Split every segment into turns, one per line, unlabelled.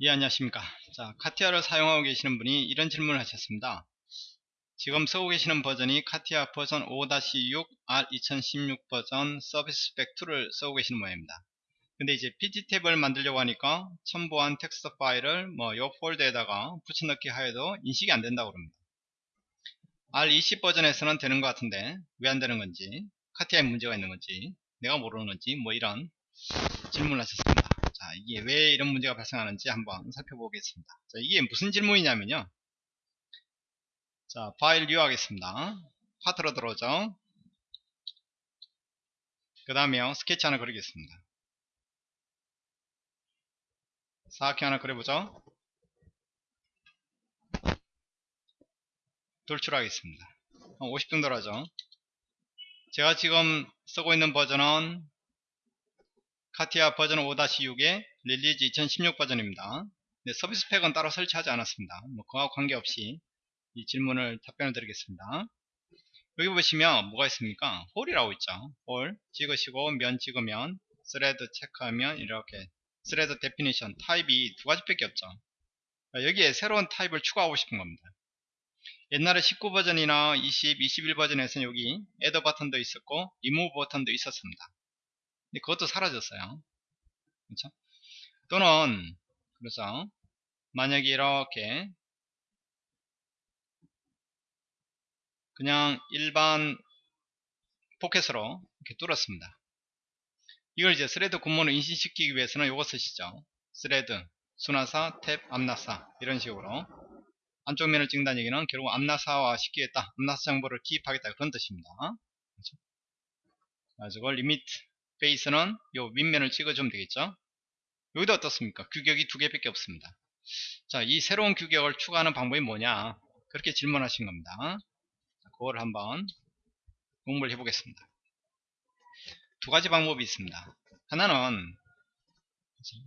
예 안녕하십니까. 자 CATIA를 사용하고 계시는 분이 이런 질문을 하셨습니다. 지금 쓰고 계시는 버전이 CATIA 버전 5-6 R2016 버전 service pack 2를 쓰고 계시는 모양입니다. 근데 이제 PT 탭을 만들려고 하니까 첨부한 텍스트 파일을 뭐요 폴더에다가 붙여넣기 하여도 인식이 안 된다고 합니다. R20 버전에서는 되는 것 같은데 왜 안 되는 건지 CATIA에 문제가 있는 건지 내가 모르는 건지 뭐 이런 질문을 하셨습니다. 자, 이게 왜 이런 문제가 발생하는지 한번 살펴보겠습니다. 자, 이게 무슨 질문이냐면요. 자, File New 하겠습니다. 파트로 들어오죠. 그 다음에 스케치 하나 그리겠습니다. 사각형 하나 그려보죠. 돌출하겠습니다. 50 정도로 하죠. 제가 지금 쓰고 있는 버전은 CATIA 버전 5-6의 release 2016 버전입니다. 네, service pack은 따로 설치하지 않았습니다. 뭐 그와 관계없이 이 질문을 답변을 드리겠습니다. 여기 보시면 뭐가 있습니까? hole이라고 있죠. hole 찍으시고 면 찍으면 thread 체크하면 이렇게 thread definition 타입이 두 가지밖에 없죠. 여기에 새로운 타입을 추가하고 싶은 겁니다. 옛날에 19 버전이나 20, 21 버전에서는 여기 add 버튼도 있었고 리무브 버튼도 있었습니다. 근데 그것도 사라졌어요. 그렇죠? 또는 그래서 만약에 이렇게 그냥 일반 포켓으로 이렇게 뚫었습니다. 이걸 이제 thread 구멍을 인식시키기 위해서는 이거 쓰시죠. thread, 수나사, 탭, 암나사 이런 식으로 안쪽 면을 찍는다는 얘기는 결국 암나사화 시키겠다. 암나사 정보를 기입하겠다 그런 뜻입니다. 그렇죠? 가지고 limit face는 요 윗면을 찍어주면 되겠죠? 여기도 어떻습니까? 규격이 두 개밖에 없습니다. 자 이 새로운 규격을 추가하는 방법이 뭐냐? 그렇게 질문하신 겁니다. 자, 그걸 한번 공부를 해보겠습니다. 두 가지 방법이 있습니다. 하나는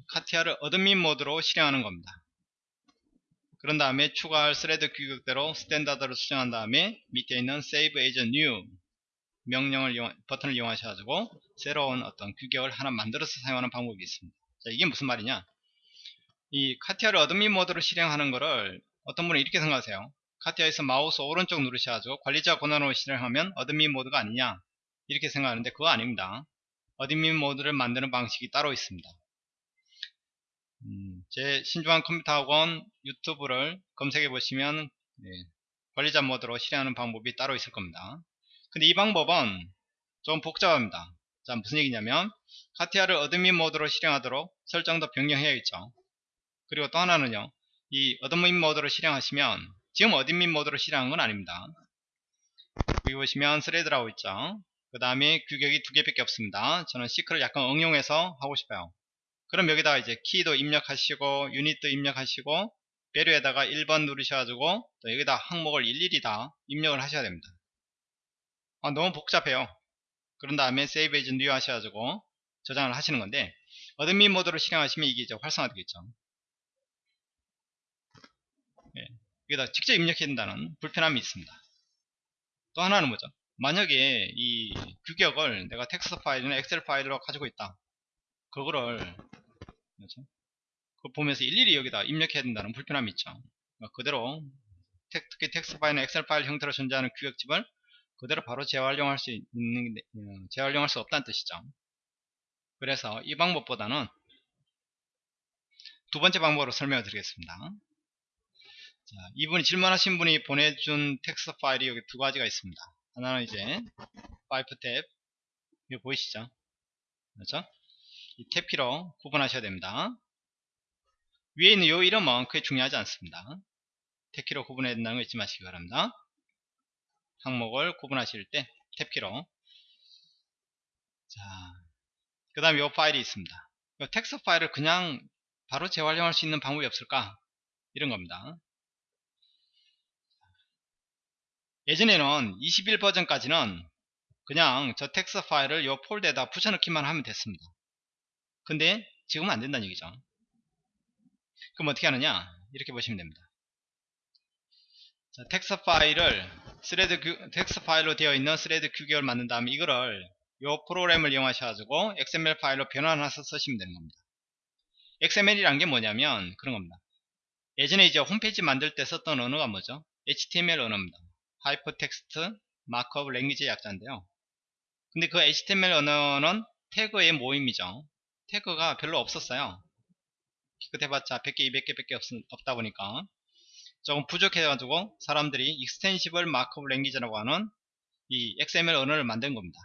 카티아를 admin 모드로 실행하는 겁니다. 그런 다음에 추가할 thread 규격대로 standard를 수정한 다음에 밑에 있는 Save as New 명령을 이용, 버튼을 이용하셔가지고 새로운 어떤 규격을 하나 만들어서 사용하는 방법이 있습니다. 자, 이게 무슨 말이냐? 이 카티아를 admin 모드로 실행하는 거를 어떤 분은 이렇게 생각하세요. 카티아에서 마우스 오른쪽 누르셔가지고 관리자 권한으로 실행하면 admin 모드가 아니냐 이렇게 생각하는데 그거 아닙니다. admin 모드를 만드는 방식이 따로 있습니다. 음, 제 신중한 컴퓨터 학원 유튜브를 검색해 보시면 네, 관리자 모드로 실행하는 방법이 따로 있을 겁니다. 근데 이 방법은 좀 복잡합니다. 자 무슨 얘기냐면 카티아를 admin 모드로 실행하도록 설정도 변경해야겠죠. 그리고 또 하나는요. 이 admin 모드로 실행하시면 지금 admin 모드로 실행한 건 아닙니다. 여기 보시면 thread라고 있죠. 그 다음에 규격이 두 개밖에 없습니다. 저는 thick을 약간 응용해서 하고 싶어요. 그럼 여기다가 이제 key도 입력하시고 unit도 입력하시고 value에다가 1번 누르셔가지고 여기다 항목을 일일이 다 입력을 하셔야 됩니다. 아, 너무 복잡해요. 그런 다음에 Save as New 하셔가지고 저장을 하시는 건데 admin 모드로 실행하시면 이게 이제 활성화되겠죠. 예, 여기다 직접 입력해야 된다는 불편함이 있습니다. 또 하나는 뭐죠? 만약에 이 규격을 내가 텍스트 파일이나 엑셀 파일로 가지고 있다. 그거를 그렇죠? 그걸 보면서 일일이 여기다 입력해야 된다는 불편함이 있죠. 그러니까 그대로 특히 텍스트 파일이나 엑셀 파일 형태로 존재하는 규격집을 그대로 바로 재활용할 수 있는 어, 재활용할 수 없다는 뜻이죠. 그래서 이 방법보다는 두 번째 방법으로 설명을 드리겠습니다. 자, 이분이 질문하신 분이 보내준 텍스트 파일이 여기 두 가지가 있습니다. 하나는 이제 파이프 탭 이거 보이시죠? 그렇죠? 이 탭키로 구분하셔야 됩니다. 위에 있는 이 이름은 그게 중요하지 않습니다. 탭키로 구분해야 된다는 거 잊지 마시기 바랍니다. 항목을 구분하실 때 탭키로 자, 그 다음에 이 파일이 있습니다. 이 텍스트 파일을 그냥 바로 재활용할 수 있는 방법이 없을까? 이런 겁니다. 예전에는 21 버전까지는 그냥 저 텍스트 파일을 이 폴더에다 붙여넣기만 하면 됐습니다. 근데 지금은 안 된다는 얘기죠. 그럼 어떻게 하느냐? 이렇게 보시면 됩니다. 자, 텍스트 파일을 thread 규, 텍스트 파일로 되어 있는 thread 규격을 만든 다음에 이거를 이 프로그램을 이용하셔가지고 XML 파일로 변환해서 쓰시면 되는 겁니다. XML이란 게 뭐냐면 그런 겁니다. 예전에 이제 홈페이지 만들 때 썼던 언어가 뭐죠? HTML 언어입니다. Hypertext Markup Language 약자인데요. 근데 그 HTML 언어는 태그의 모임이죠. 태그가 별로 없었어요. 기껏 해봤자 100개, 200개 밖에 없, 없다 보니까 조금 부족해가지고 사람들이 Extensible Markup Language라고 하는 이 XML 언어를 만든 겁니다.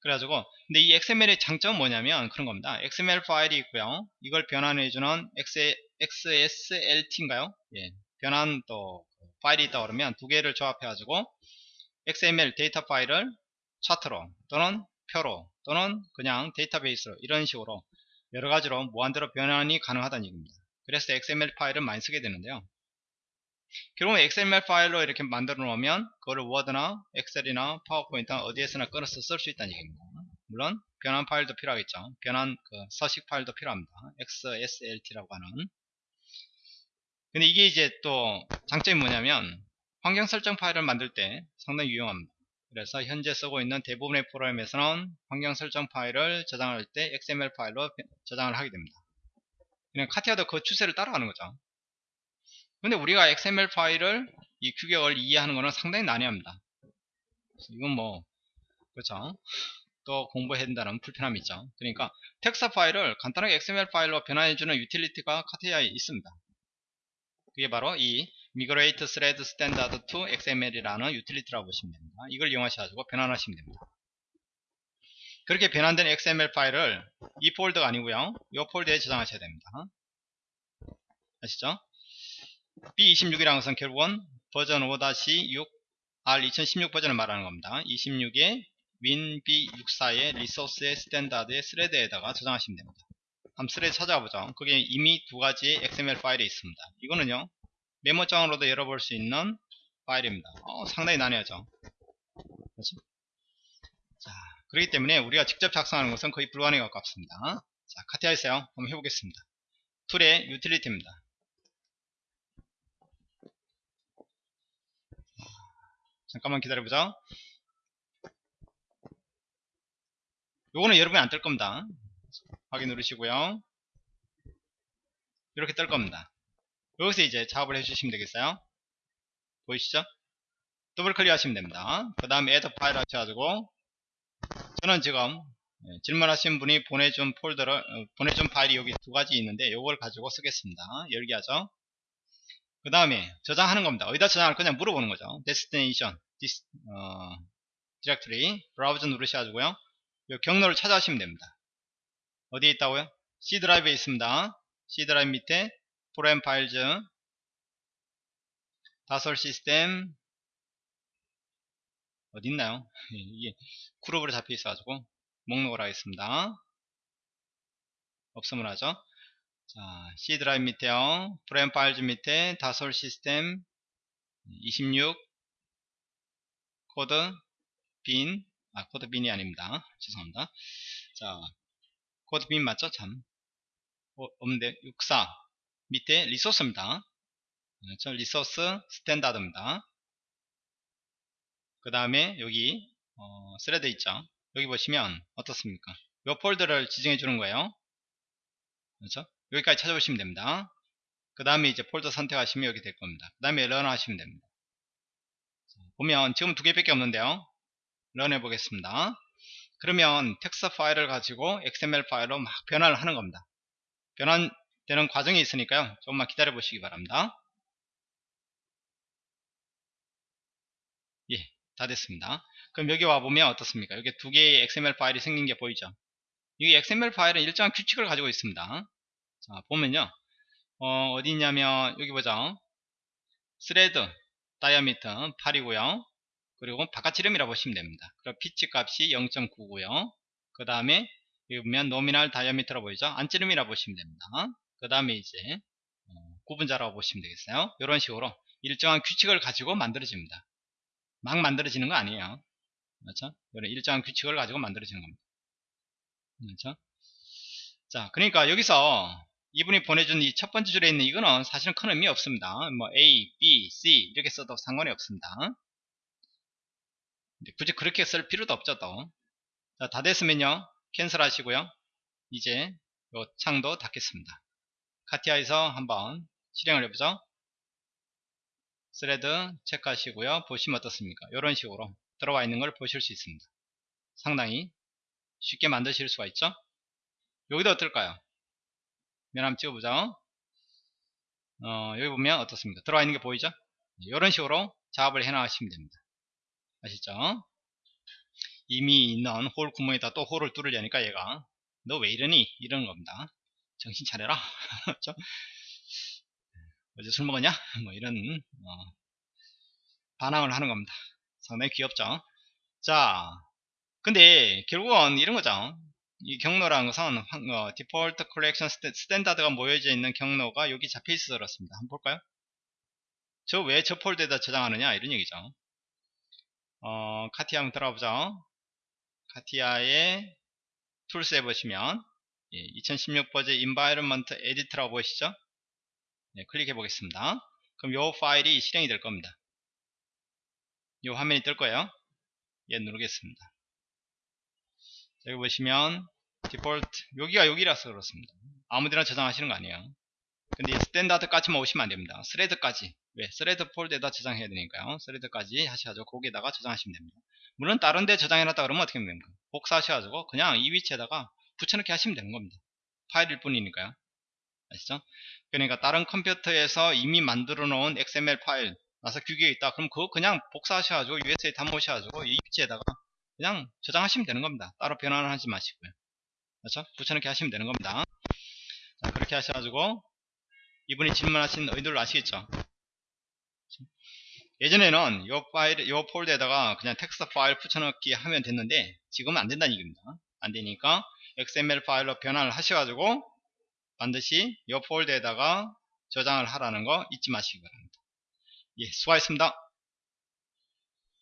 그래가지고 근데 이 XML의 장점은 뭐냐면 그런 겁니다. XML 파일이 있고요. 이걸 변환해주는 XSLT인가요? 예, 변환 또 파일이 있다 그러면 두 개를 조합해가지고 XML 데이터 파일을 차트로 또는 표로 또는 그냥 데이터베이스로 이런 식으로 여러 가지로 무한대로 변환이 가능하다는 얘기입니다. 그래서 XML 파일을 많이 쓰게 되는데요. 결국은 XML 파일로 이렇게 만들어 놓으면 그거를 워드나 엑셀이나 파워포인트 어디에서나 끊어서 쓸 수 있다는 얘기입니다. 물론 변환 파일도 필요하겠죠. 변환 그 서식 파일도 필요합니다. XSLT라고 하는. 근데 이게 이제 또 장점이 뭐냐면 환경 설정 파일을 만들 때 상당히 유용합니다. 그래서 현재 쓰고 있는 대부분의 프로그램에서는 환경 설정 파일을 저장할 때 XML 파일로 저장을 하게 됩니다. 그냥 카티아도 그 추세를 따라가는 거죠. 근데 우리가 XML 파일을 이 규격을 이해하는 것은 상당히 난해합니다. 이건 뭐 그렇죠. 또 공부해야 된다는 불편함이 있죠. 그러니까 텍스트 파일을 간단하게 XML 파일로 변환해주는 유틸리티가 카티아에 있습니다. 그게 바로 이 Migrate Thread Standard to XML이라는 유틸리티라고 보시면 됩니다. 이걸 이용하셔가지고 변환하시면 됩니다. 그렇게 변환된 XML 파일을 이 폴더가 아니고요. 이 폴더에 저장하셔야 됩니다. 아시죠? B26이라는 것은 결국은 버전 5-6 R2016 버전을 말하는 겁니다. 26에 WinB64의 resources의 standard의 thread에다가 저장하시면 됩니다. 한번 thread 찾아가 보죠. 그게 이미 두 가지의 XML 파일이 있습니다. 이거는요, 메모장으로도 열어볼 수 있는 파일입니다. 어, 상당히 난해하죠. 그렇죠? 자, 그렇기 때문에 우리가 직접 작성하는 것은 거의 불가능에 가깝습니다. 자, 카티아에서요. 한번 해보겠습니다. 툴의 유틸리티입니다. 잠깐만 기다려보자. 요거는 여러분이 안 뜰 겁니다. 확인 누르시고요. 이렇게 뜰 겁니다. 여기서 이제 작업을 해주시면 되겠어요. 보이시죠? 더블 클릭 하시면 됩니다. 그 다음에 add 파일 하셔가지고 저는 지금 예, 질문하신 분이 보내준 폴더를 어, 보내준 파일이 여기 두 가지 있는데 이걸 가지고 쓰겠습니다. 열기 하죠. 그 다음에 저장하는 겁니다. 어디다 저장할 거냐 물어보는 거죠. destination, this, 어, directory, 브라우저 누르셔가지고요. 이 경로를 찾아오시면 됩니다. 어디에 있다고요? C 드라이브에 있습니다. C 드라이브 밑에 Program Files Dassault Systemes 어디 있나요? 이게 그룹으로 잡혀 있어가지고 목록을 하겠습니다. 없으면 하죠. 자, C 드라이브 밑에요. Program Files 밑에 Dassault Systemes 26 code bin 아, code bin이 아닙니다. 죄송합니다. 자, code bin 맞죠? 참. 어, 없는데, 64. 밑에 resources입니다. 그렇죠? resources standard입니다. 그 다음에 여기, 어, thread 있죠? 여기 보시면 어떻습니까? 이 폴더를 지정해 주는 거예요. 그렇죠? 여기까지 찾아보시면 됩니다. 그 다음에 이제 폴더 선택하시면 여기 될 겁니다. 그 다음에 run 하시면 됩니다. 보면 지금 두 개밖에 없는데요. 런 해보겠습니다. 그러면 텍스트 파일을 가지고 XML 파일로 막 변환을 하는 겁니다. 변환되는 과정이 있으니까요. 조금만 기다려 보시기 바랍니다. 예, 다 됐습니다. 그럼 여기 와보면 어떻습니까? 여기 두 개의 XML 파일이 생긴 게 보이죠? 이 XML 파일은 일정한 규칙을 가지고 있습니다. 자, 보면요. 어, 어디 있냐면, 여기 보죠. thread, diameter 8이고요. 그리고 바깥 지름이라고 보시면 됩니다. 그럼 피치 값이 0.9고요. 그 다음에 여기 보면 nominal diameter라 보이죠? 안지름이라고 보시면 됩니다. 그 다음에 이제 어, 구분자라고 보시면 되겠어요. 이런 식으로 일정한 규칙을 가지고 만들어집니다. 막 만들어지는 거 아니에요. 그렇죠? 이런 일정한 규칙을 가지고 만들어지는 겁니다. 그렇죠? 자, 그러니까 여기서 이분이 보내준 이 첫 번째 줄에 있는 이거는 사실은 큰 의미 없습니다. 뭐 A, B, C 이렇게 써도 상관이 없습니다. 굳이 그렇게 쓸 필요도 없죠 또. 자, 다 됐으면요 cancel 하시고요 이제 요 창도 닫겠습니다. 카티아에서 한번 실행을 해보죠. thread 체크하시고요. 보시면 어떻습니까? 이런 식으로 들어와 있는 걸 보실 수 있습니다. 상당히 쉽게 만드실 수가 있죠. 여기도 어떨까요? 면 한번 찍어보자. 어, 여기 보면 어떻습니까? 들어와 있는 게 보이죠? 이런 식으로 작업을 해 나가시면 됩니다. 아시죠? 이미 있는 홀 구멍에다 또 홀을 뚫으려니까 얘가 너 왜 이러니? 이러는 겁니다. 정신 차려라. 어제 술 먹었냐? 뭐 이런 어, 반항을 하는 겁니다. 상당히 귀엽죠? 자, 근데 결국은 이런 거죠. 이 경로라는 것은 어, default collection standard가 모여져 있는 경로가 여기 잡혀 있어서 그렇습니다. 한번 볼까요? 저 왜 저 폴더에다 저장하느냐 이런 얘기죠. 어, 카티아 한번 들어가보죠. 카티아의 tools에 보시면 예, 2016 버전 environment edit라고 보이시죠? 네, 클릭해 보겠습니다. 그럼 이 파일이 실행이 될 겁니다. 이 화면이 뜰 거예요. 얘 누르겠습니다. 여기 보시면 디폴트 여기가 여기라서 그렇습니다. 아무데나 저장하시는 거 아니에요. 근데 standard까지만 오시면 안됩니다. thread까지 왜? thread 폴더에다 저장해야 되니까요. thread까지 하셔가지고 거기에다가 저장하시면 됩니다. 물론 다른 데 저장해놨다 그러면 어떻게 됩니까? 복사하셔가지고 그냥 이 위치에다가 붙여넣기 하시면 되는 겁니다. 파일일 뿐이니까요. 아시죠? 그러니까 다른 컴퓨터에서 이미 만들어 놓은 XML 파일 나사 규격이 있다. 그럼 그거 그냥 복사하셔가지고 USB에 담으셔가지고 이 위치에다가 그냥 저장하시면 되는 겁니다. 따로 변환을 하지 마시고요. 그렇죠? 붙여넣기 하시면 되는 겁니다. 자, 그렇게 하셔가지고 이분이 질문하신 의도를 아시겠죠? 예전에는 이 파일, 이 폴더에다가 그냥 텍스트 파일 붙여넣기 하면 됐는데 지금은 안 된다는 얘기입니다. 안 되니까 XML 파일로 변환을 하셔가지고 반드시 이 폴더에다가 저장을 하라는 거 잊지 마시기 바랍니다. 예, 수고하셨습니다.